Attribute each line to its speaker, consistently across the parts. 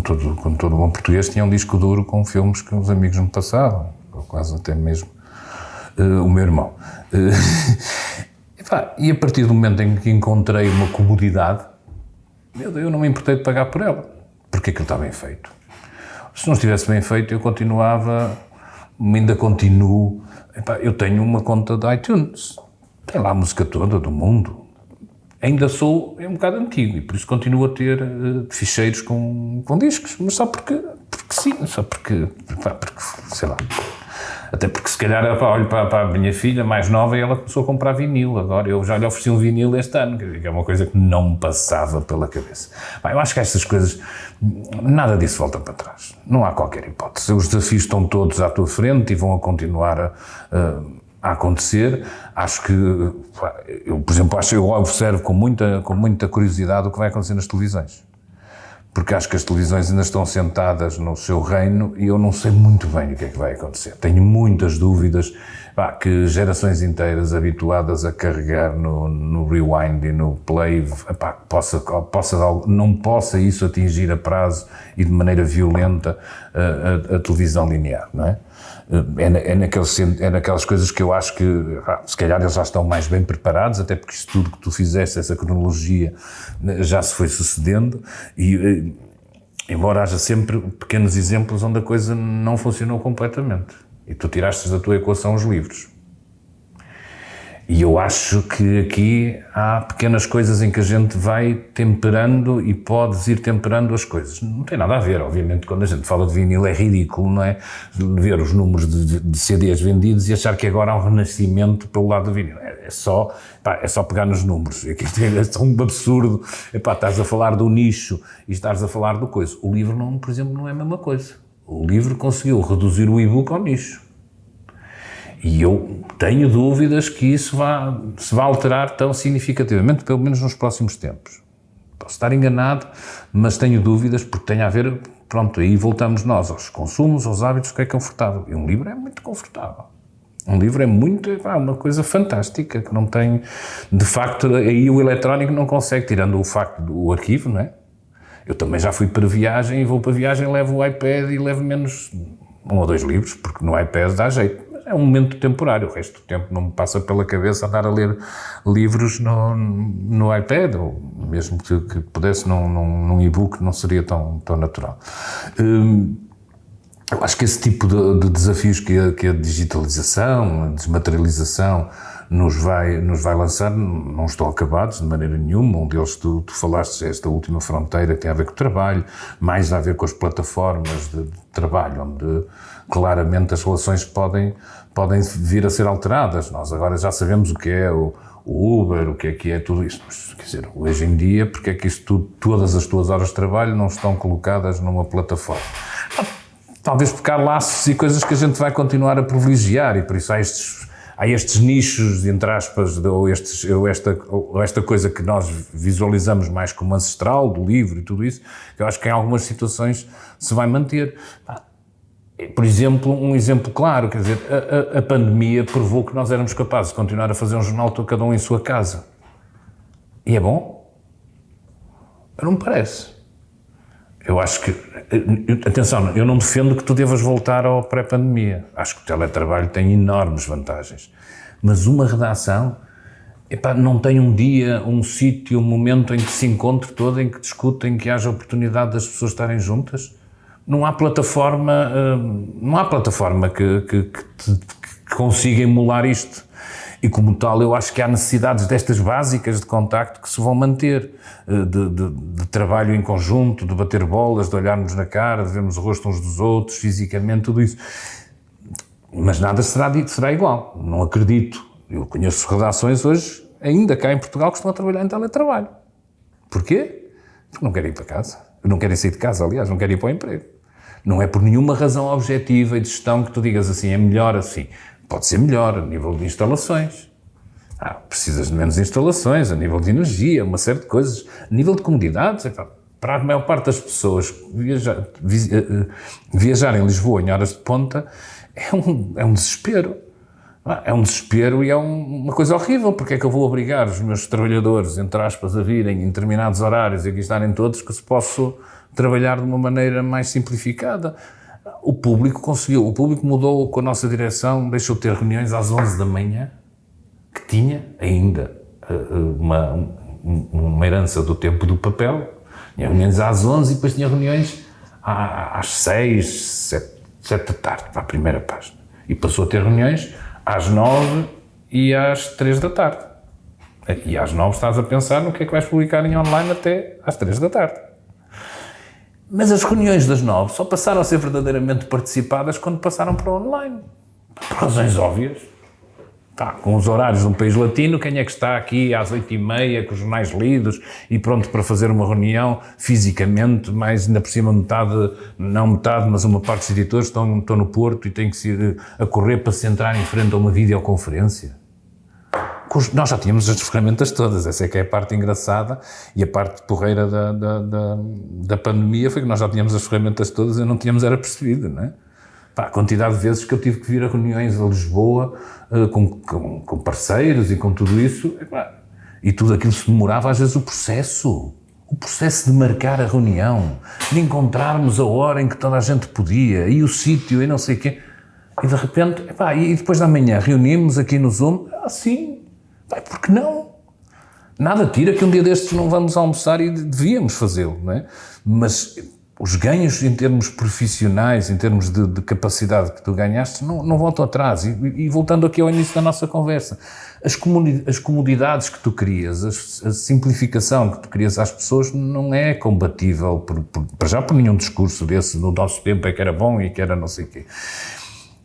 Speaker 1: como todo, como todo bom português, tinha um disco duro com filmes que os amigos me passavam, ou quase até mesmo uh, o meu irmão. Uh, e a partir do momento em que encontrei uma comodidade, eu não me importei de pagar por ela, porque aquilo está bem feito. Se não estivesse bem feito, eu continuava, ainda continuo. Eu tenho uma conta de iTunes, tem lá a música toda do mundo. Ainda sou é um bocado antigo e por isso continuo a ter uh, ficheiros com, com discos, mas só porque, porque sim, só porque, porque sei lá. Até porque se calhar olho para, para, a minha filha mais nova e ela começou a comprar vinil. Agora eu já lhe ofereci um vinil este ano, que é uma coisa que não me passava pela cabeça. Bem, eu acho que estas coisas, nada disso volta para trás. Não há qualquer hipótese. Os desafios estão todos à tua frente e vão a continuar a, a acontecer. Acho que, eu, por exemplo, acho, eu observo com muita, com muita curiosidade o que vai acontecer nas televisões porque acho que as televisões ainda estão sentadas no seu reino e eu não sei muito bem o que é que vai acontecer. Tenho muitas dúvidas pá, que gerações inteiras habituadas a carregar no, no rewind e no play, pá, possa, possa, não possa isso atingir a prazo e de maneira violenta a, a, a televisão linear, não é? É, é, é naquelas coisas que eu acho que, se calhar, eles já estão mais bem preparados, até porque isso tudo que tu fizeste, essa cronologia, né, já se foi sucedendo, e eh, embora haja sempre pequenos exemplos onde a coisa não funcionou completamente. E tu tiraste da tua equação os livros. E eu acho que aqui há pequenas coisas em que a gente vai temperando e podes ir temperando as coisas. Não tem nada a ver, obviamente, quando a gente fala de vinil é ridículo, não é? Ver os números de, de CDs vendidos e achar que agora há um renascimento pelo lado do vinil. É, é só, pá, é só pegar nos números. É, é um absurdo. Epá, estás a falar do nicho e estás a falar do coisa. O livro, não, por exemplo, não é a mesma coisa. O livro conseguiu reduzir o e-book ao nicho. E eu tenho dúvidas que isso vá, se vá alterar tão significativamente, pelo menos nos próximos tempos. Posso estar enganado, mas tenho dúvidas porque tem a ver, pronto, aí voltamos nós aos consumos, aos hábitos, o que é confortável. E um livro é muito confortável. Um livro é muito, é uma coisa fantástica, que não tem, de facto, aí o eletrónico não consegue, tirando o facto do arquivo, não é? Eu também já fui para viagem e vou para viagem, levo o iPad e levo menos um ou dois livros, porque no iPad dá jeito é um momento temporário, o resto do tempo não me passa pela cabeça andar a ler livros no, no iPad, ou mesmo que, que pudesse num, num, num e-book, não seria tão, tão natural. Hum, eu acho que esse tipo de, de desafios que a, que a, digitalização, a desmaterialização nos vai, nos vai lançar não estão acabados de maneira nenhuma. Um deles, tu, tu falaste, esta última fronteira tem a ver com o trabalho, mais a ver com as plataformas de, de trabalho, onde claramente as relações podem, podem vir a ser alteradas. Nós agora já sabemos o que é o, o Uber, o que é que é tudo isto. Mas, quer dizer, hoje em dia, porque é que isto todas as tuas horas de trabalho não estão colocadas numa plataforma? Talvez há laços e coisas que a gente vai continuar a privilegiar e por isso há estes, há estes nichos, entre aspas, ou, estes, ou, esta, ou esta coisa que nós visualizamos mais como ancestral, do livro e tudo isso, que eu acho que em algumas situações se vai manter. Por exemplo, um exemplo claro, quer dizer, a, a, a, pandemia provou que nós éramos capazes de continuar a fazer um jornal cada um em sua casa. E é bom? Não me parece. Eu acho que, atenção, eu não defendo que tu devas voltar ao pré-pandemia. Acho que o teletrabalho tem enormes vantagens. Mas uma redação, epá, não tem um dia, um sítio, um momento em que se encontre todo, em que discutem, que haja oportunidade das pessoas estarem juntas não há plataforma, hum, não há plataforma que, que, que, que consiga emular isto. E como tal, eu acho que há necessidades destas básicas de contacto que se vão manter, eh, de, de, de, trabalho em conjunto, de bater bolas, de olharmos na cara, de vermos o rosto uns dos outros, fisicamente, tudo isso. Mas nada será, será igual, não acredito. Eu conheço redações hoje, ainda cá em Portugal, que estão a trabalhar em teletrabalho. Porquê? Porque não querem ir para casa. Não querem sair de casa, aliás, não querem ir para o emprego. Não é por nenhuma razão objetiva e de gestão que tu digas assim, é melhor assim. Pode ser melhor a nível de instalações. Ah, precisas de menos instalações, a nível de energia, uma série de coisas. A nível de comodidades, para a maior parte das pessoas viajar, eh, eh, viajar em Lisboa em horas de ponta é um, é um desespero. é um desespero e é um, uma coisa horrível, porque é que eu vou obrigar os meus trabalhadores, entre aspas, a virem em determinados horários e aqui estarem todos, que se posso trabalhar de uma maneira mais simplificada. O público conseguiu, o público mudou com a nossa direção, deixou de ter reuniões às 11 da manhã, que tinha ainda eh, eh, uma, uma herança do tempo do papel, tinha reuniões às 11 e depois tinha reuniões às 6, 7, 7 da tarde, para a primeira página. E passou a ter reuniões às 9 e às 3 da tarde. E às 9 estás a pensar no que é que vais publicar em online até às 3 da tarde. Mas as reuniões das 9 só passaram a ser verdadeiramente participadas quando passaram para online. Por razões óbvias. Tá, com os horários de um país latino, quem é que está aqui às oito e meia, com os jornais lidos e pronto para fazer uma reunião fisicamente, mais ainda por cima metade, não metade, mas uma parte dos editores estão, estão no Porto e têm que ir a correr para se entrar em frente a uma videoconferência. Nós já tínhamos as ferramentas todas, essa é que é a parte engraçada e a parte porreira da, da, da, da pandemia foi que nós já tínhamos as ferramentas todas e não tínhamos era percebido, não é? Pá, a quantidade de vezes que eu tive que vir a reuniões a Lisboa uh, com, com, com, parceiros e com tudo isso, e tudo aquilo se demorava, às vezes, o processo. O processo de marcar a reunião, de encontrarmos a hora em que toda a gente podia, e o sítio, e não sei o quê. E de repente, epá, e depois da manhã reunimos aqui no Zoom, assim, ah, por que não? Nada tira que um dia destes não vamos almoçar e devíamos fazê-lo, não é? Mas os ganhos em termos profissionais, em termos de, de capacidade que tu ganhaste, não, não voltam atrás. E, e, voltando aqui ao início da nossa conversa, as, as comodidades que tu crias, a, a, simplificação que tu crias às pessoas não é combatível, por, por, para já por nenhum discurso desse, no nosso tempo é que era bom e que era não sei o quê.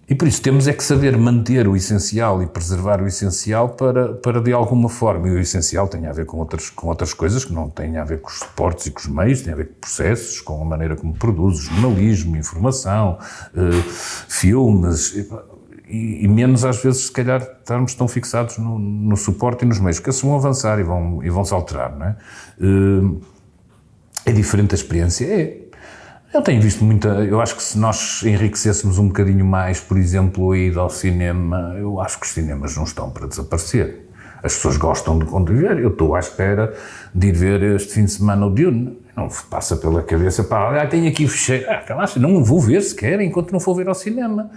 Speaker 1: E por isso temos é que saber manter o essencial e preservar o essencial para, para de alguma forma, e o essencial tem a ver com outras, com outras coisas que não têm a ver com os suportes e com os meios, tem a ver com processos, com a maneira como produzes, jornalismo, informação, eh, filmes, e, e, menos às vezes, se calhar, estarmos tão fixados no, no suporte e nos meios, que esses vão avançar e vão, e vão se alterar, não é? Eh, é diferente a experiência? É, eu tenho visto muita. Eu acho que se nós enriquecêssemos um bocadinho mais, por exemplo, a ida ao cinema, eu acho que os cinemas não estão para desaparecer. As pessoas gostam de conviver. Eu estou à espera de ir ver este fim de semana o Dune. Não passa pela cabeça, pá, ah, tenho aqui fecheiro. Ah, calaça, não vou ver sequer enquanto não for ver ao cinema.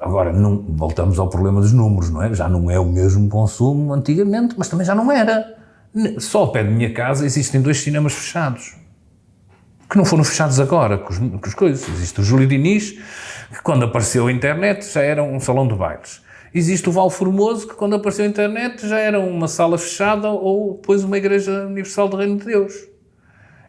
Speaker 1: Agora, não, voltamos ao problema dos números, não é? Já não é o mesmo consumo antigamente, mas também já não era. Só ao pé de minha casa existem dois cinemas fechados que não foram fechados agora com, os, com as coisas. Existe o Júlio Diniz, que quando apareceu a internet já era um salão de bailes. Existe o Val Formoso, que quando apareceu a internet já era uma sala fechada ou depois uma Igreja Universal do Reino de Deus.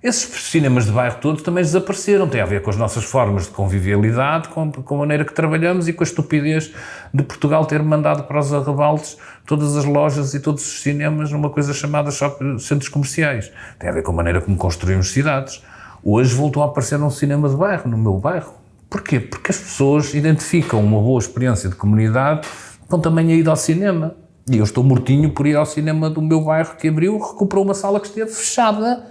Speaker 1: Esses cinemas de bairro todos também desapareceram. Tem a ver com as nossas formas de convivialidade, com, com a maneira que trabalhamos e com a estupidez de Portugal ter mandado para os arrebaldes todas as lojas e todos os cinemas numa coisa chamada centros comerciais. Tem a ver com a maneira como construímos cidades. Hoje voltou a aparecer um cinema de bairro, no meu bairro. Porquê? Porque as pessoas identificam uma boa experiência de comunidade com também a ida ao cinema. E eu estou mortinho por ir ao cinema do meu bairro que abriu, recuperou uma sala que esteve fechada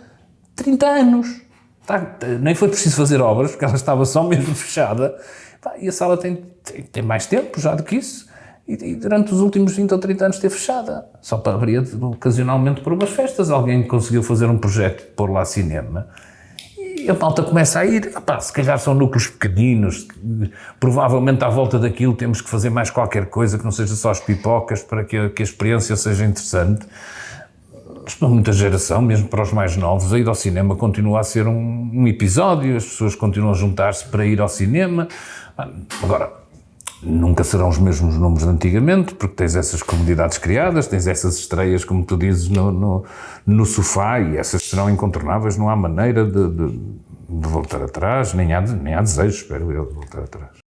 Speaker 1: 30 anos. Tá, nem foi preciso fazer obras, porque ela estava só mesmo fechada. E a sala tem, tem, tem mais tempo já do que isso. E, e, durante os últimos 20 ou 30 anos esteve fechada. Só para abrir ocasionalmente por umas festas. Alguém conseguiu fazer um projeto de pôr lá cinema e a malta começa a ir, Epá, se calhar são núcleos pequeninos, provavelmente à volta daquilo temos que fazer mais qualquer coisa que não seja só as pipocas para que a, que a experiência seja interessante. Mas para muita geração, mesmo para os mais novos, a ir ao cinema continua a ser um, um episódio, as pessoas continuam a juntar-se para ir ao cinema. Agora, nunca serão os mesmos números de antigamente, porque tens essas comunidades criadas, tens essas estreias, como tu dizes, no, no, no sofá, e essas serão incontornáveis, não há maneira de, de, de voltar atrás, nem há, nem há desejo, espero eu, de voltar atrás.